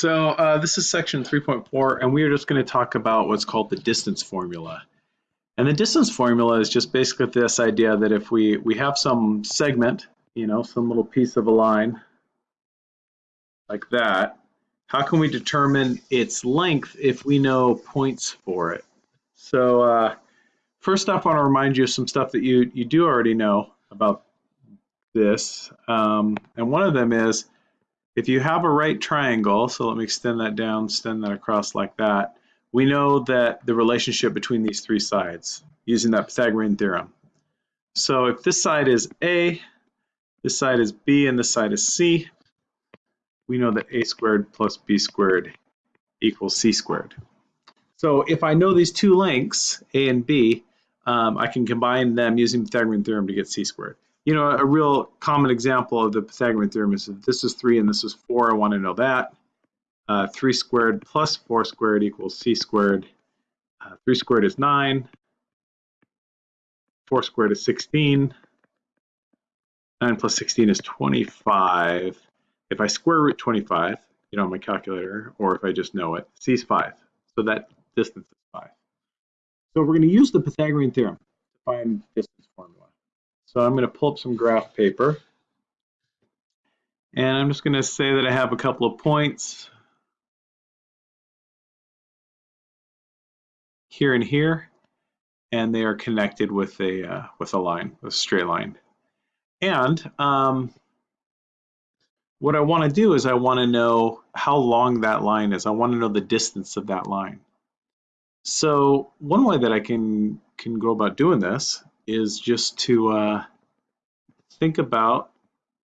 So uh, this is section 3.4, and we are just going to talk about what's called the distance formula. And the distance formula is just basically this idea that if we, we have some segment, you know, some little piece of a line like that, how can we determine its length if we know points for it? So uh, first off, I want to remind you of some stuff that you, you do already know about this. Um, and one of them is if you have a right triangle, so let me extend that down, extend that across like that, we know that the relationship between these three sides using that Pythagorean theorem. So if this side is A, this side is B, and this side is C, we know that A squared plus B squared equals C squared. So if I know these two lengths, A and B, um, I can combine them using Pythagorean theorem to get C squared you know, a real common example of the Pythagorean theorem is if this is 3 and this is 4, I want to know that. Uh, 3 squared plus 4 squared equals c squared. Uh, 3 squared is 9. 4 squared is 16. 9 plus 16 is 25. If I square root 25, you know, on my calculator, or if I just know it, c is 5. So that distance is 5. So we're going to use the Pythagorean theorem to find distance. So I'm going to pull up some graph paper. And I'm just going to say that I have a couple of points here and here, and they are connected with a uh, with a line, a straight line. And um, what I want to do is I want to know how long that line is. I want to know the distance of that line. So one way that I can can go about doing this is just to uh, think about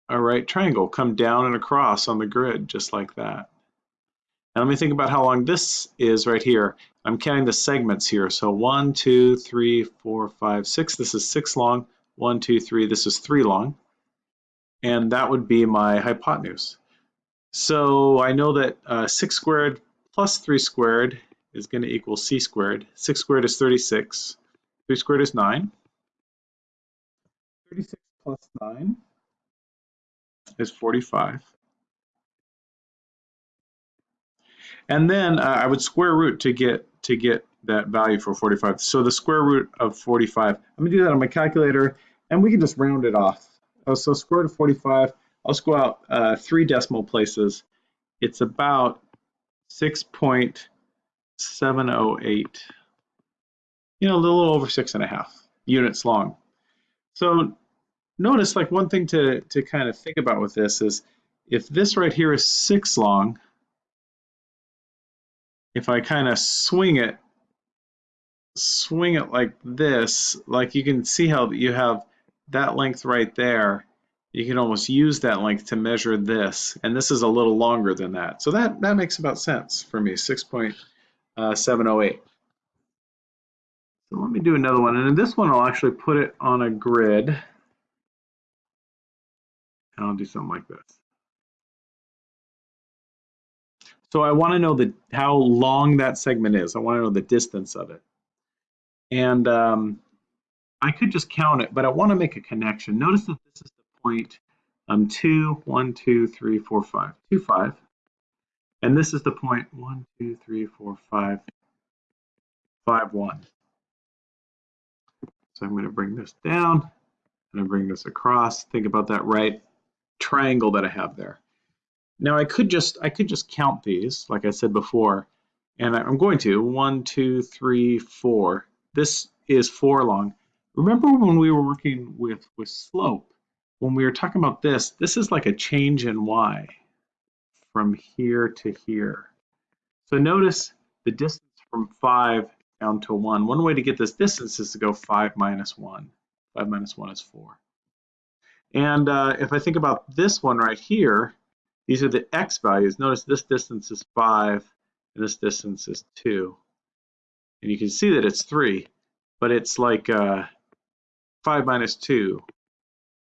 a right triangle come down and across on the grid just like that. And let me think about how long this is right here. I'm counting the segments here. So one, two, three, four, five, six. This is six long. One, two, three. This is three long. And that would be my hypotenuse. So I know that uh, 6 squared plus 3 squared is going to equal c squared. 6 squared is 36. 3 squared is 9. 36 plus 9 is 45. And then uh, I would square root to get to get that value for 45. So the square root of 45, I'm gonna do that on my calculator and we can just round it off. Oh, so square root of 45, I'll go out uh, three decimal places. It's about 6.708, you know, a little over six and a half units long. So notice like one thing to, to kind of think about with this is if this right here is six long, if I kind of swing it, swing it like this, like you can see how you have that length right there, you can almost use that length to measure this, and this is a little longer than that. So that, that makes about sense for me, 6.708. So let me do another one, and in this one I'll actually put it on a grid and I'll do something like this. So I want to know the how long that segment is. I want to know the distance of it. And um, I could just count it, but I want to make a connection. Notice that this is the point um, 2, 1, 2, 3, 4, 5, 2, 5. And this is the point 1, 2, 3, 4, 5, 5, 1. So I'm going to bring this down and I bring this across. Think about that right triangle that I have there. Now I could just I could just count these, like I said before, and I'm going to one, two, three, four. This is four long. Remember when we were working with with slope, when we were talking about this, this is like a change in y from here to here. So notice the distance from five down to one. One way to get this distance is to go five minus one. Five minus one is four. And uh, if I think about this one right here, these are the x values. Notice this distance is 5 and this distance is 2. And you can see that it's 3, but it's like uh, 5 minus 2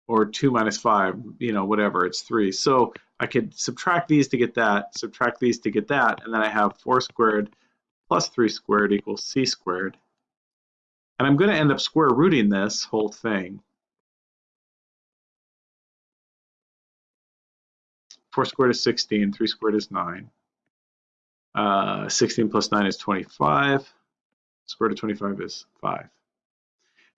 or 2 minus 5, you know, whatever, it's 3. So I could subtract these to get that, subtract these to get that, and then I have 4 squared plus 3 squared equals c squared. And I'm going to end up square rooting this whole thing. 4 squared is 16, 3 squared is 9. Uh, 16 plus 9 is 25. Square root of 25 is 5.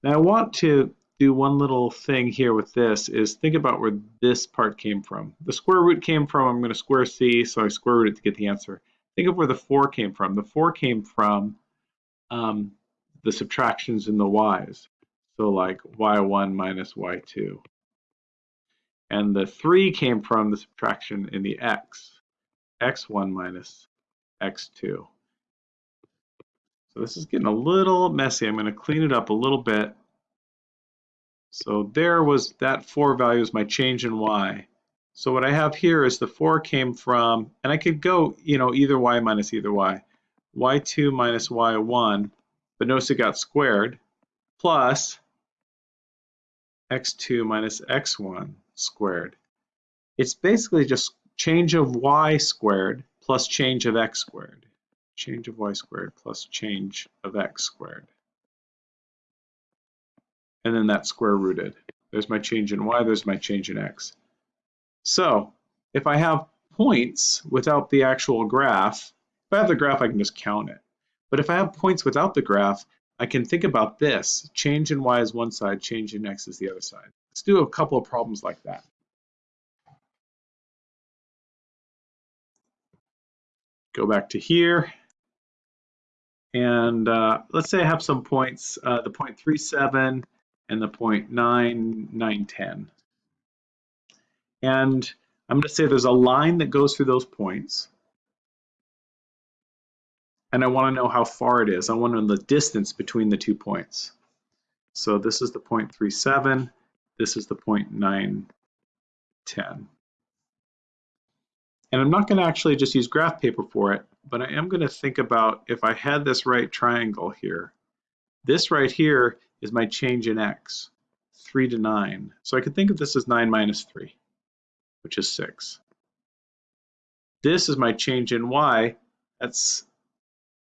Now I want to do one little thing here with this is think about where this part came from. The square root came from, I'm going to square c, so I square root it to get the answer. Think of where the 4 came from. The 4 came from um, the subtractions in the y's. So like y1 minus y2. And the 3 came from the subtraction in the x, x1 minus x2. So this is getting a little messy. I'm going to clean it up a little bit. So there was that 4 value is my change in y. So what I have here is the 4 came from, and I could go, you know, either y minus either y. y2 minus y1, but notice it got squared, plus x2 minus x1 squared. It's basically just change of y squared plus change of x squared. Change of y squared plus change of x squared. And then that's square rooted. There's my change in y, there's my change in x. So if I have points without the actual graph, if I have the graph, I can just count it. But if I have points without the graph, I can think about this. Change in y is one side, change in x is the other side. Let's do a couple of problems like that. Go back to here. And uh, let's say I have some points, uh, the point 37 and the point 9, 9, 10. And I'm going to say there's a line that goes through those points. And I want to know how far it is. I want to know the distance between the two points. So this is the point 37. This is the point 9, 10. And I'm not going to actually just use graph paper for it, but I am going to think about if I had this right triangle here. This right here is my change in x, 3 to 9. So I could think of this as 9 minus 3 which is 6. This is my change in y, that's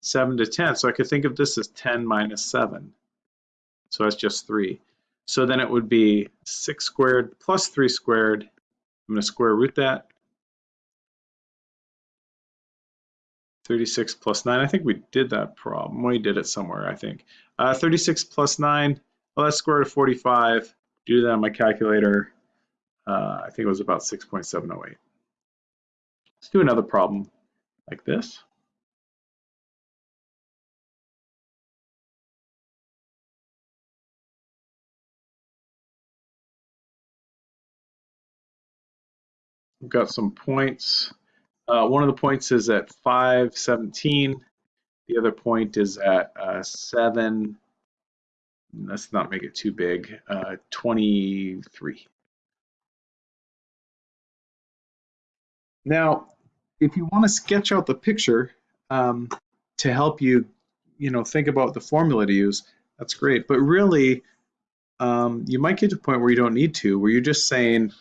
7 to 10. So I could think of this as 10 minus 7. So that's just 3. So then it would be 6 squared plus 3 squared. I'm going to square root that. 36 plus 9. I think we did that problem. We did it somewhere, I think. Uh, 36 plus 9, well, that's square root of 45. Do that on my calculator. Uh, I think it was about 6.708. Let's do another problem like this. We've got some points. Uh, one of the points is at 517. The other point is at uh, 7. Let's not make it too big. Uh, 23. Now, if you want to sketch out the picture um, to help you, you know, think about the formula to use, that's great. But really, um, you might get to a point where you don't need to, where you're just saying,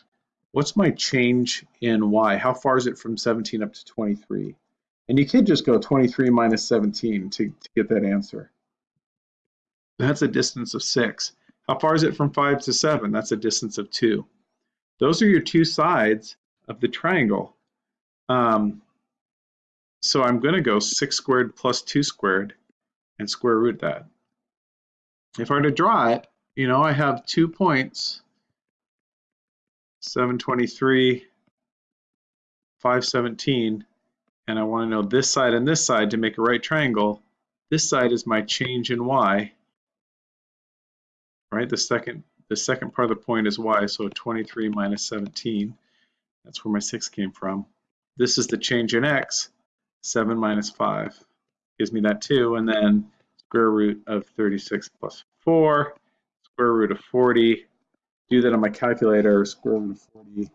what's my change in y? How far is it from 17 up to 23? And you could just go 23 minus 17 to, to get that answer. That's a distance of 6. How far is it from 5 to 7? That's a distance of 2. Those are your two sides of the triangle. Um, so I'm going to go 6 squared plus 2 squared and square root that. If I were to draw it, you know, I have two points, 723, 517, and I want to know this side and this side to make a right triangle. This side is my change in y, right? The second, the second part of the point is y, so 23 minus 17. That's where my 6 came from. This is the change in x, 7 minus 5 gives me that 2, and then square root of 36 plus 4, square root of 40. Do that on my calculator, square root of 40.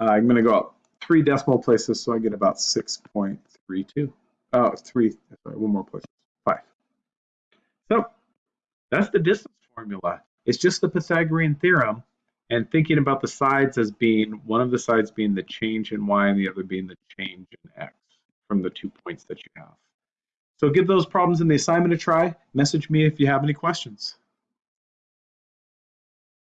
Uh, I'm going to go up three decimal places, so I get about 6.32. Oh, three, sorry, one more place, 5. So that's the distance formula. It's just the Pythagorean theorem and thinking about the sides as being one of the sides being the change in y and the other being the change in x from the two points that you have. So give those problems in the assignment a try. Message me if you have any questions.